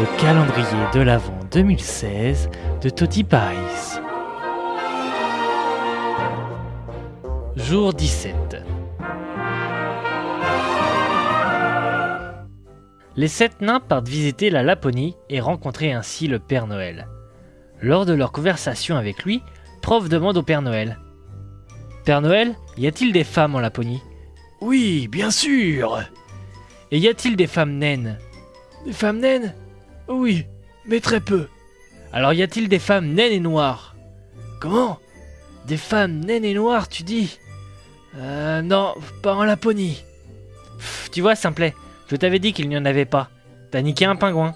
Le calendrier de l'Avent 2016 de Toti Paris. Jour 17. Les sept nains partent visiter la Laponie et rencontrer ainsi le Père Noël. Lors de leur conversation avec lui, Prof demande au Père Noël Père Noël, y a-t-il des femmes en Laponie? Oui, bien sûr. Et y a-t-il des femmes naines? Des femmes naines? Oui, mais très peu. Alors y a-t-il des femmes naines et noires? Comment? Des femmes naines et noires, tu dis? Euh, non, pas en Laponie. Pff, tu vois, Simplet, je t'avais dit qu'il n'y en avait pas. T'as niqué un pingouin.